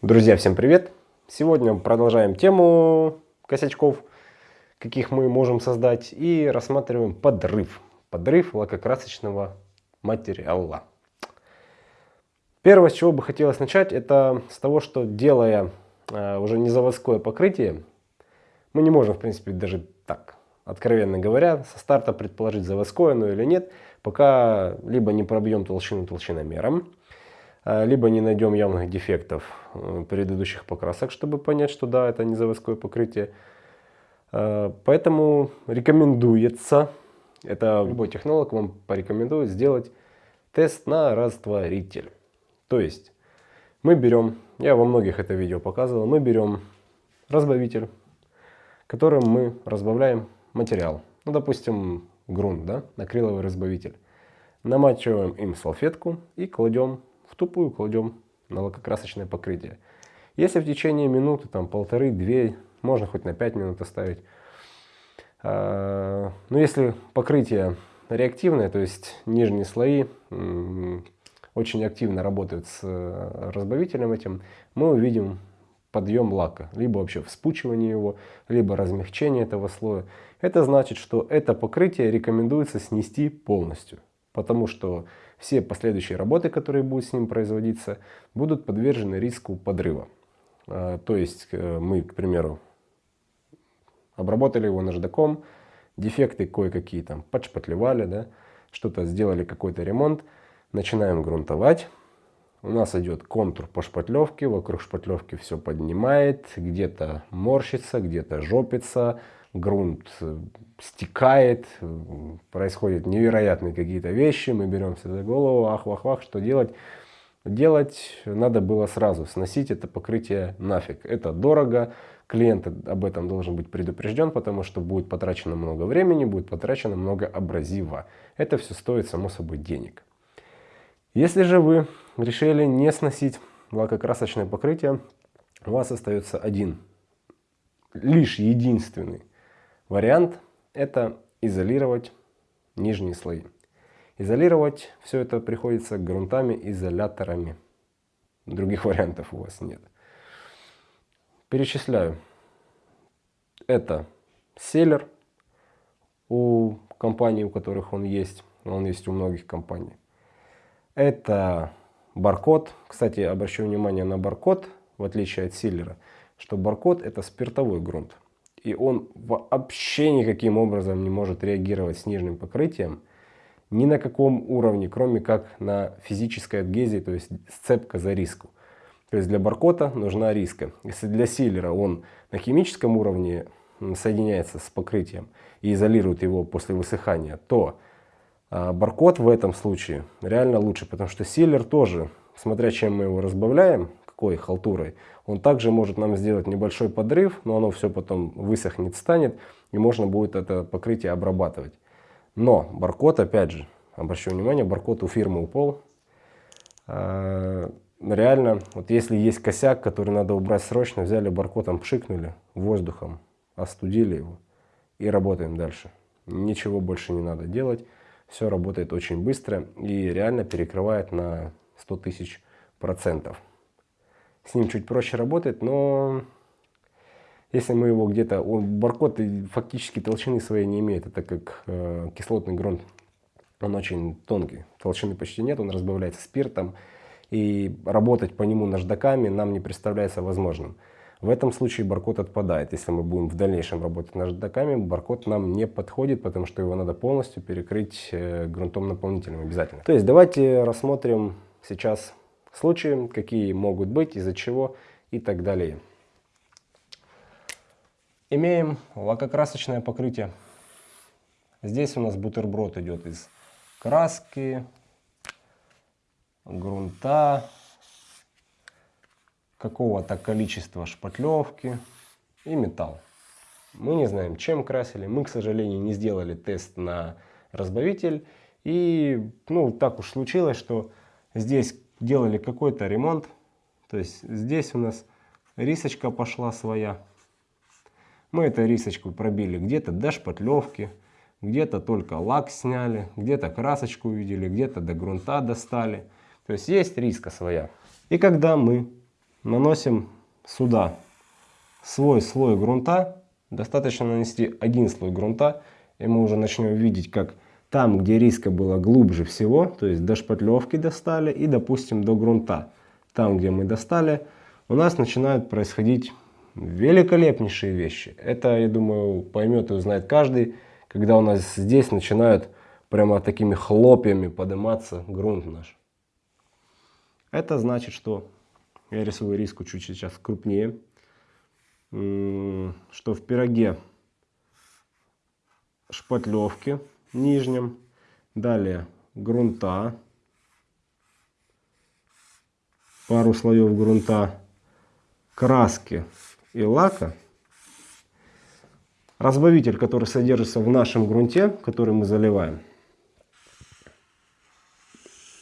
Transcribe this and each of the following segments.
Друзья, всем привет! Сегодня продолжаем тему косячков, каких мы можем создать, и рассматриваем подрыв. Подрыв лакокрасочного материала. Первое, с чего бы хотелось начать, это с того, что делая э, уже не заводское покрытие, мы не можем, в принципе, даже так, откровенно говоря, со старта предположить, заводское оно или нет, пока либо не пробьем толщину толщиномером, либо не найдем явных дефектов э, предыдущих покрасок, чтобы понять, что да, это не заводское покрытие. А, поэтому рекомендуется, это любой технолог вам порекомендует сделать тест на растворитель. То есть мы берем, я во многих это видео показывал, мы берем разбавитель, которым мы разбавляем материал. Ну, допустим, грунт, да, акриловый разбавитель. Намачиваем им салфетку и кладем в тупую кладем на лакокрасочное покрытие. Если в течение минуты, там полторы-две, можно хоть на 5 минут оставить. А, но если покрытие реактивное, то есть нижние слои очень активно работают с э, разбавителем этим, мы увидим подъем лака, либо вообще вспучивание его, либо размягчение этого слоя. Это значит, что это покрытие рекомендуется снести полностью, потому что все последующие работы, которые будут с ним производиться, будут подвержены риску подрыва. А, то есть э, мы, к примеру, обработали его наждаком, дефекты кое-какие там подшпатлевали, да, что-то сделали, какой-то ремонт, начинаем грунтовать. У нас идет контур по шпатлевке, вокруг шпатлевки все поднимает, где-то морщится, где-то жопится, грунт э, стекает, происходят невероятные какие-то вещи, мы беремся за голову, ах-вах-вах, что делать? Делать надо было сразу, сносить это покрытие нафиг. Это дорого, клиент об этом должен быть предупрежден, потому что будет потрачено много времени, будет потрачено много абразива. Это все стоит, само собой, денег. Если же вы решили не сносить лакокрасочное покрытие, у вас остается один, лишь единственный Вариант – это изолировать нижние слои. Изолировать все это приходится грунтами, изоляторами. Других вариантов у вас нет. Перечисляю. Это селлер у компаний, у которых он есть. Он есть у многих компаний. Это баркод. Кстати, обращу внимание на баркод, в отличие от силлера, что баркод это спиртовой грунт и он вообще никаким образом не может реагировать с нижним покрытием ни на каком уровне, кроме как на физической адгезии, то есть сцепка за риску. То есть для баркота нужна риска. Если для силера он на химическом уровне соединяется с покрытием и изолирует его после высыхания, то а, баркод в этом случае реально лучше, потому что силер тоже, смотря чем мы его разбавляем, какой халтурой, он также может нам сделать небольшой подрыв, но оно все потом высохнет, станет, и можно будет это покрытие обрабатывать. Но баркод, опять же, обращу внимание, баркод у фирмы упал. А, реально, вот если есть косяк, который надо убрать срочно, взяли баркодом, пшикнули воздухом, остудили его и работаем дальше. Ничего больше не надо делать. Все работает очень быстро и реально перекрывает на 100 тысяч процентов с ним чуть проще работать, но если мы его где-то, он баркод фактически толщины своей не имеет, это как э, кислотный грунт, он очень тонкий, толщины почти нет, он разбавляется спиртом, и работать по нему наждаками нам не представляется возможным. В этом случае баркод отпадает. Если мы будем в дальнейшем работать наждаками, баркод нам не подходит, потому что его надо полностью перекрыть э, грунтом наполнителем обязательно. То есть давайте рассмотрим сейчас случаи, какие могут быть, из-за чего и так далее. Имеем лакокрасочное покрытие. Здесь у нас бутерброд идет из краски, грунта, какого-то количества шпатлевки и металл. Мы не знаем, чем красили. Мы, к сожалению, не сделали тест на разбавитель. И ну, так уж случилось, что здесь делали какой-то ремонт. То есть здесь у нас рисочка пошла своя. Мы эту рисочку пробили где-то до шпатлевки, где-то только лак сняли, где-то красочку увидели, где-то до грунта достали. То есть есть риска своя. И когда мы наносим сюда свой слой грунта. Достаточно нанести один слой грунта, и мы уже начнем видеть, как там, где риска было глубже всего, то есть до шпатлевки достали и, допустим, до грунта, там, где мы достали, у нас начинают происходить великолепнейшие вещи. Это, я думаю, поймет и узнает каждый, когда у нас здесь начинают прямо такими хлопьями подниматься грунт наш. Это значит, что я рисую риску чуть сейчас крупнее, что в пироге шпатлевки нижнем, далее грунта, пару слоев грунта, краски и лака, разбавитель, который содержится в нашем грунте, который мы заливаем,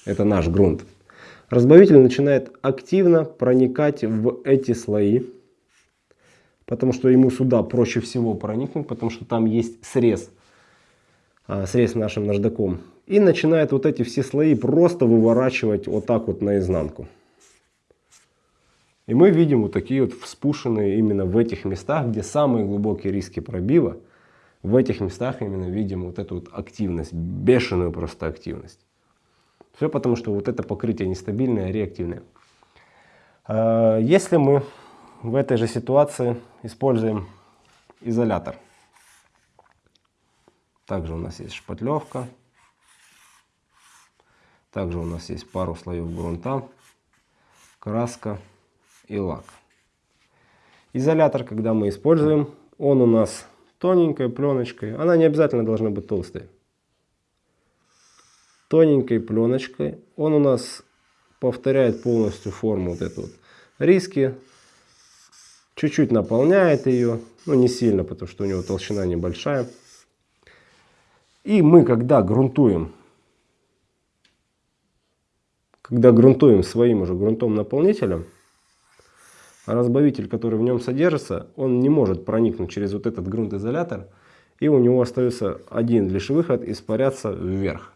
это наш грунт, разбавитель начинает активно проникать в эти слои, потому что ему сюда проще всего проникнуть, потому что там есть срез, а, срез нашим наждаком. И начинает вот эти все слои просто выворачивать вот так вот наизнанку. И мы видим вот такие вот вспушенные именно в этих местах, где самые глубокие риски пробива. В этих местах именно видим вот эту вот активность, бешеную просто активность. Все потому, что вот это покрытие нестабильное, реактивное. А, если мы в этой же ситуации используем изолятор. Также у нас есть шпатлевка. Также у нас есть пару слоев грунта, краска и лак. Изолятор, когда мы используем, он у нас тоненькой пленочкой. Она не обязательно должна быть толстой тоненькой пленочкой. Он у нас повторяет полностью форму вот эту вот риски. Чуть-чуть наполняет ее, но не сильно, потому что у него толщина небольшая. И мы, когда грунтуем, когда грунтуем своим уже грунтом наполнителем, разбавитель, который в нем содержится, он не может проникнуть через вот этот грунтоизолятор, и у него остается один лишь выход испаряться вверх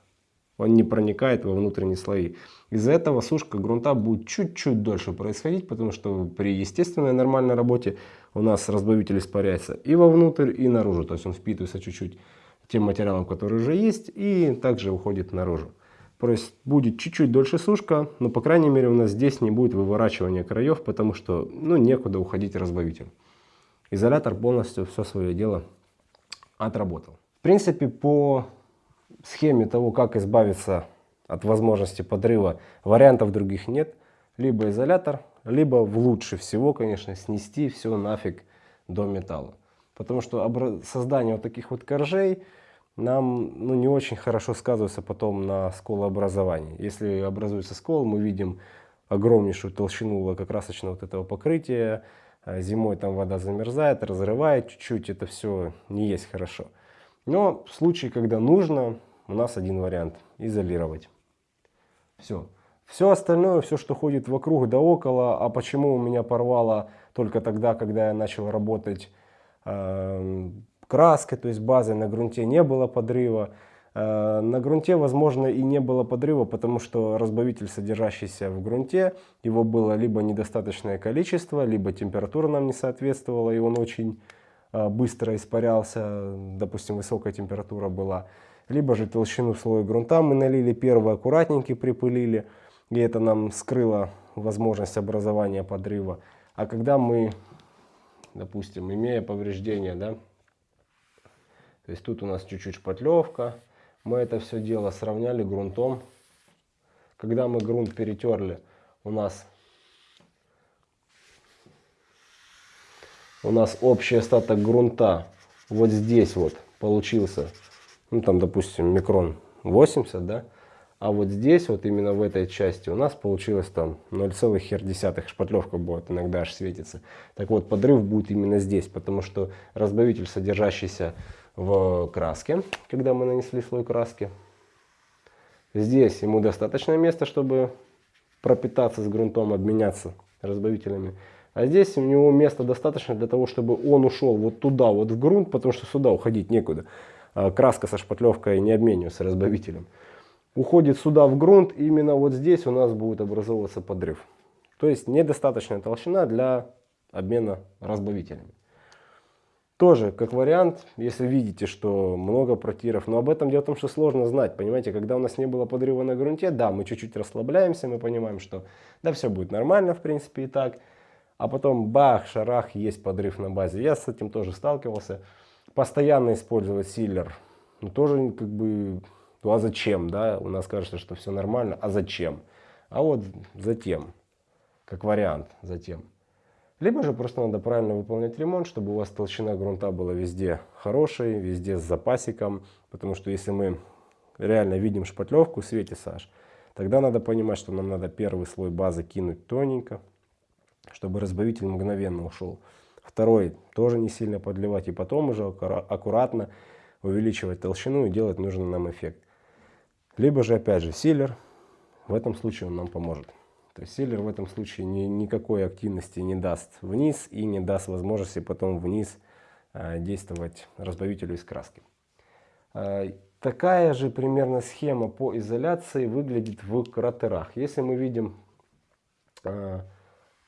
он не проникает во внутренние слои. Из-за этого сушка грунта будет чуть-чуть дольше происходить, потому что при естественной нормальной работе у нас разбавитель испаряется и вовнутрь, и наружу. То есть он впитывается чуть-чуть тем материалом, который уже есть, и также уходит наружу. То есть будет чуть-чуть дольше сушка, но по крайней мере у нас здесь не будет выворачивания краев, потому что ну, некуда уходить разбавитель. Изолятор полностью все свое дело отработал. В принципе, по схеме того, как избавиться от возможности подрыва, вариантов других нет. Либо изолятор, либо лучше всего, конечно, снести все нафиг до металла. Потому что создание вот таких вот коржей нам ну, не очень хорошо сказывается потом на сколообразовании. Если образуется скол, мы видим огромнейшую толщину лакокрасочного вот этого покрытия. А зимой там вода замерзает, разрывает чуть-чуть, это все не есть хорошо. Но в случае, когда нужно, у нас один вариант – изолировать. Все. Все остальное, все, что ходит вокруг да около, а почему у меня порвало только тогда, когда я начал работать краской, то есть базой на грунте не было подрыва. Э, на грунте, возможно, и не было подрыва, потому что разбавитель, содержащийся в грунте, его было либо недостаточное количество, либо температура нам не соответствовала, и он очень э, быстро испарялся, допустим, высокая температура была либо же толщину слоя грунта мы налили, первый аккуратненький припылили, и это нам скрыло возможность образования подрыва. А когда мы, допустим, имея повреждения, да, то есть тут у нас чуть-чуть шпатлевка, мы это все дело сравняли грунтом. Когда мы грунт перетерли, у нас у нас общий остаток грунта вот здесь вот получился ну там, допустим, микрон 80, да, а вот здесь, вот именно в этой части у нас получилось там 0,1 шпатлевка будет, иногда аж светится. Так вот, подрыв будет именно здесь, потому что разбавитель, содержащийся в краске, когда мы нанесли слой краски, здесь ему достаточно места, чтобы пропитаться с грунтом, обменяться разбавителями. А здесь у него места достаточно для того, чтобы он ушел вот туда, вот в грунт, потому что сюда уходить некуда. А, краска со шпатлевкой не обменивается разбавителем. Уходит сюда в грунт, именно вот здесь у нас будет образовываться подрыв. То есть недостаточная толщина для обмена разбавителями. Тоже, как вариант, если видите, что много протиров, но об этом дело в том, что сложно знать, понимаете, когда у нас не было подрыва на грунте, да, мы чуть-чуть расслабляемся, мы понимаем, что да, все будет нормально, в принципе, и так, а потом бах, шарах, есть подрыв на базе. Я с этим тоже сталкивался. Постоянно использовать силлер, ну тоже как бы, ну а зачем, да, у нас кажется, что все нормально, а зачем? А вот затем, как вариант, затем. Либо же просто надо правильно выполнять ремонт, чтобы у вас толщина грунта была везде хорошей, везде с запасиком. Потому что если мы реально видим шпатлевку в свете Саш, тогда надо понимать, что нам надо первый слой базы кинуть тоненько, чтобы разбавитель мгновенно ушел. Второй тоже не сильно подливать и потом уже аккуратно увеличивать толщину и делать нужный нам эффект. Либо же опять же силер, в этом случае он нам поможет. То есть силер в этом случае ни, никакой активности не даст вниз и не даст возможности потом вниз э, действовать разбавителю из краски. Э, такая же примерно схема по изоляции выглядит в кратерах. Если мы видим э,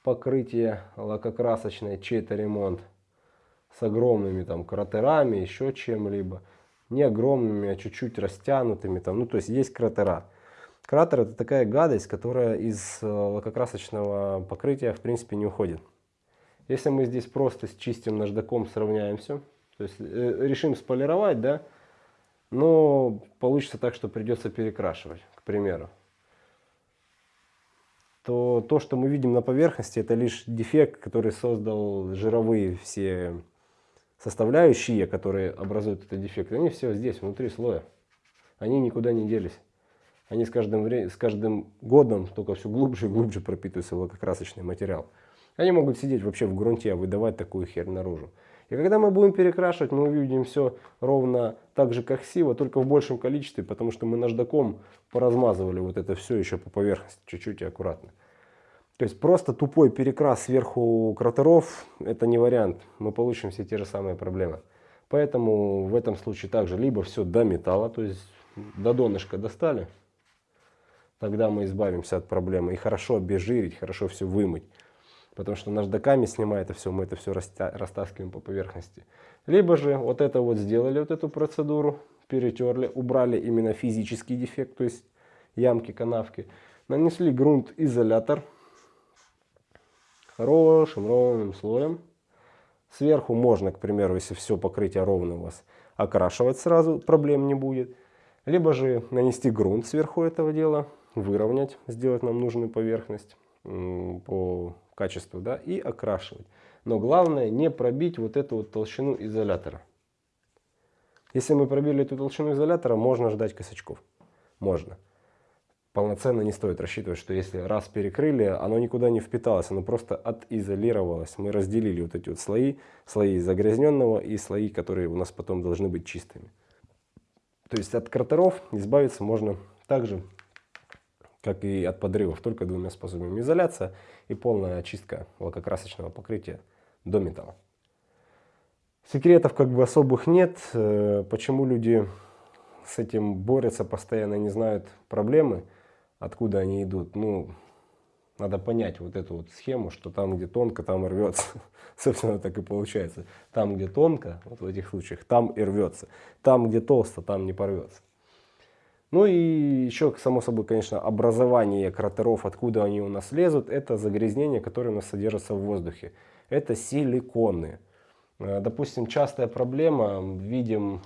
покрытие лакокрасочное, чей-то ремонт с огромными там кратерами, еще чем-либо, не огромными, а чуть-чуть растянутыми, там, ну то есть есть кратера. Кратер это такая гадость, которая из э, лакокрасочного покрытия в принципе не уходит. Если мы здесь просто с чистым наждаком сравняем все, то есть э, решим сполировать, да, но получится так, что придется перекрашивать, к примеру, то то, что мы видим на поверхности, это лишь дефект, который создал жировые все составляющие, которые образуют этот дефект. Они все здесь, внутри слоя. Они никуда не делись они с каждым, с каждым годом только все глубже и глубже пропитываются лакокрасочный материал. Они могут сидеть вообще в грунте, а выдавать такую херь наружу. И когда мы будем перекрашивать, мы увидим все ровно так же, как сива, только в большем количестве, потому что мы наждаком поразмазывали вот это все еще по поверхности, чуть-чуть и аккуратно. То есть просто тупой перекрас сверху кратеров, это не вариант. Мы получим все те же самые проблемы. Поэтому в этом случае также либо все до металла, то есть до донышка достали, тогда мы избавимся от проблемы. И хорошо обезжирить, хорошо все вымыть. Потому что наждаками снимая это все, мы это все растаскиваем по поверхности. Либо же вот это вот сделали, вот эту процедуру, перетерли, убрали именно физический дефект, то есть ямки, канавки. Нанесли грунт-изолятор хорошим ровным слоем. Сверху можно, к примеру, если все покрытие ровно у вас, окрашивать сразу, проблем не будет. Либо же нанести грунт сверху этого дела, выровнять, сделать нам нужную поверхность по качеству, да, и окрашивать. Но главное не пробить вот эту вот толщину изолятора. Если мы пробили эту толщину изолятора, можно ждать косячков. Можно. Полноценно не стоит рассчитывать, что если раз перекрыли, оно никуда не впиталось, оно просто отизолировалось. Мы разделили вот эти вот слои, слои загрязненного и слои, которые у нас потом должны быть чистыми. То есть от кратеров избавиться можно также как и от подрывов, только двумя способами. Изоляция и полная очистка лакокрасочного покрытия до металла. Секретов как бы особых нет. Э, почему люди с этим борются постоянно, не знают проблемы, откуда они идут. Ну, надо понять вот эту вот схему, что там, где тонко, там и рвется. Собственно, так и получается. Там, где тонко, вот в этих случаях, там и рвется. Там, где толсто, там не порвется. Ну и еще, само собой, конечно, образование кратеров, откуда они у нас лезут, это загрязнения, которые у нас содержатся в воздухе. Это силиконы. Э, допустим, частая проблема, видим,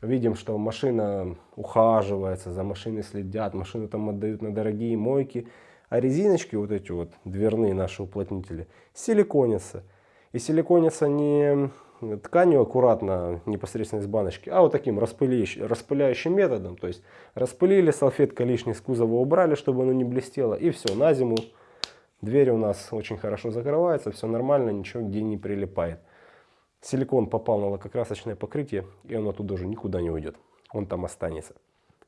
видим, что машина ухаживается, за машиной следят, машину там отдают на дорогие мойки, а резиночки, вот эти вот дверные наши уплотнители, силиконятся. И силиконятся не тканью аккуратно, непосредственно из баночки, а вот таким распыляющим, распыляющим методом. То есть распылили, салфетка лишней с кузова убрали, чтобы оно не блестело. И все, на зиму дверь у нас очень хорошо закрывается, все нормально, ничего где не прилипает. Силикон попал на лакокрасочное покрытие, и он оттуда уже никуда не уйдет. Он там останется.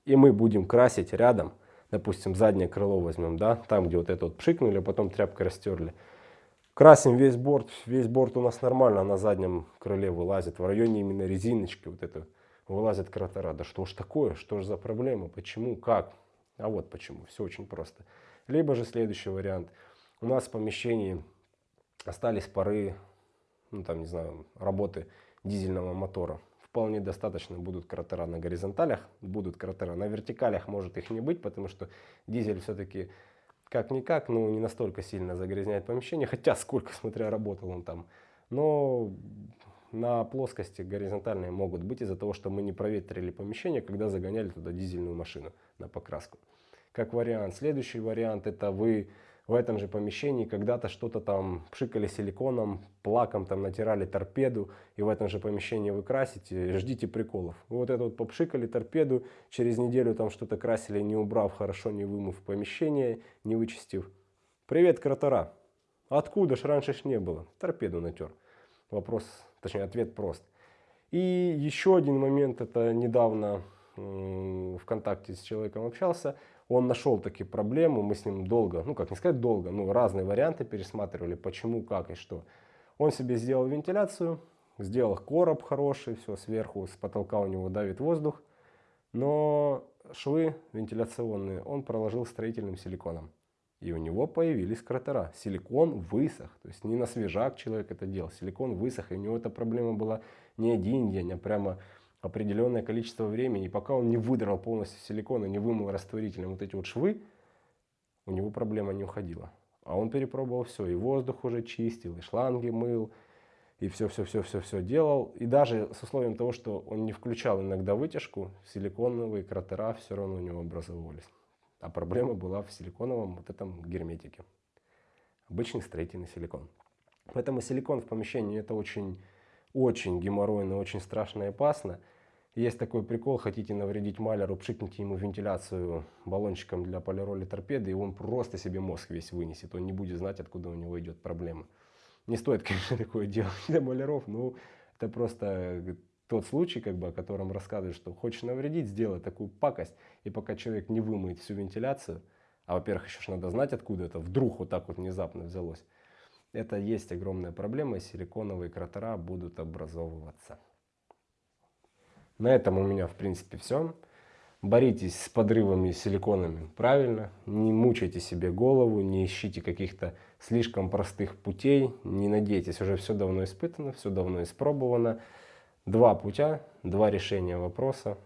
И мы будем красить рядом, допустим, заднее крыло возьмем, да, там, где вот это вот пшикнули, а потом тряпкой растерли. Красим весь борт, весь борт у нас нормально на заднем крыле вылазит, в районе именно резиночки вот это вылазит кратера. Да что ж такое, что ж за проблема, почему, как? А вот почему, все очень просто. Либо же следующий вариант. У нас в помещении остались пары, ну там, не знаю, работы дизельного мотора. Вполне достаточно будут кратера на горизонталях, будут кратера на вертикалях, может их не быть, потому что дизель все-таки как-никак, ну не настолько сильно загрязняет помещение, хотя сколько, смотря, работал он там. Но на плоскости горизонтальные могут быть из-за того, что мы не проветрили помещение, когда загоняли туда дизельную машину на покраску. Как вариант. Следующий вариант это вы в этом же помещении когда-то что-то там пшикали силиконом, плаком там натирали торпеду, и в этом же помещении вы красите, ждите приколов. вот это вот попшикали торпеду, через неделю там что-то красили, не убрав хорошо, не вымыв помещение, не вычистив. Привет, кратера. Откуда ж раньше ж не было? Торпеду натер. Вопрос, точнее ответ прост. И еще один момент, это недавно в контакте с человеком общался, он нашел такие проблемы, мы с ним долго, ну как не сказать долго, ну разные варианты пересматривали, почему, как и что. Он себе сделал вентиляцию, сделал короб хороший, все сверху, с потолка у него давит воздух, но швы вентиляционные он проложил строительным силиконом. И у него появились кратера. Силикон высох. То есть не на свежак человек это делал. Силикон высох. И у него эта проблема была не один день, а прямо определенное количество времени, и пока он не выдрал полностью силикон и не вымыл растворителем вот эти вот швы, у него проблема не уходила. А он перепробовал все, и воздух уже чистил, и шланги мыл, и все-все-все-все-все делал. И даже с условием того, что он не включал иногда вытяжку, силиконовые кратера все равно у него образовывались. А проблема была в силиконовом вот этом герметике. Обычный строительный силикон. Поэтому силикон в помещении это очень очень геморройно, очень страшно и опасно. Есть такой прикол, хотите навредить маляру, пшикните ему вентиляцию баллончиком для полироли торпеды, и он просто себе мозг весь вынесет, он не будет знать, откуда у него идет проблема. Не стоит, конечно, такое делать для маляров, но это просто тот случай, как бы, о котором рассказывают, что хочешь навредить, сделай такую пакость, и пока человек не вымоет всю вентиляцию, а во-первых, еще надо знать, откуда это вдруг вот так вот внезапно взялось, это есть огромная проблема, и силиконовые кратера будут образовываться. На этом у меня в принципе все. Боритесь с подрывами силиконами правильно, не мучайте себе голову, не ищите каких-то слишком простых путей, не надейтесь, уже все давно испытано, все давно испробовано. Два путя, два решения вопроса.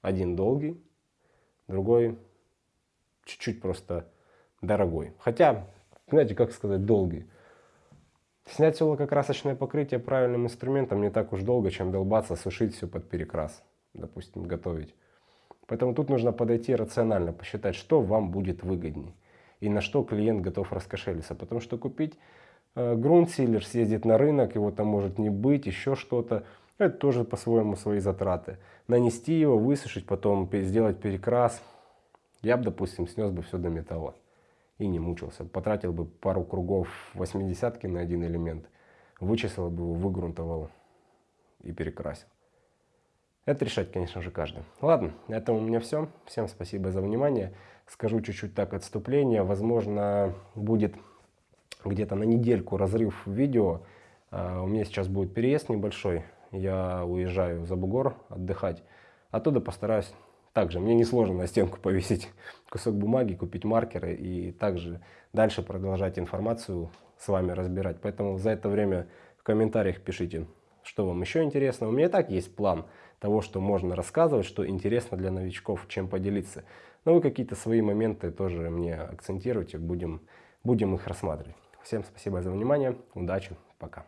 Один долгий, другой чуть-чуть просто дорогой. Хотя, знаете, как сказать, долгий. Снять все лакокрасочное покрытие правильным инструментом не так уж долго, чем долбаться, сушить все под перекрас, допустим, готовить. Поэтому тут нужно подойти рационально, посчитать, что вам будет выгоднее и на что клиент готов раскошелиться. Потому что купить э, грунт-силер, съездить на рынок, его там может не быть, еще что-то, это тоже по-своему свои затраты. Нанести его, высушить, потом сделать перекрас. Я бы, допустим, снес бы все до металла и не мучился. Потратил бы пару кругов 80 на один элемент, вычислил бы его, выгрунтовал и перекрасил. Это решать, конечно же, каждый. Ладно, это у меня все. Всем спасибо за внимание. Скажу чуть-чуть так отступление. Возможно, будет где-то на недельку разрыв видео. А, у меня сейчас будет переезд небольшой. Я уезжаю за бугор отдыхать. Оттуда постараюсь также мне несложно на стенку повесить кусок бумаги, купить маркеры и также дальше продолжать информацию с вами разбирать. Поэтому за это время в комментариях пишите, что вам еще интересно. У меня и так есть план того, что можно рассказывать, что интересно для новичков, чем поделиться. Но вы какие-то свои моменты тоже мне акцентируйте, будем, будем их рассматривать. Всем спасибо за внимание, удачи, пока.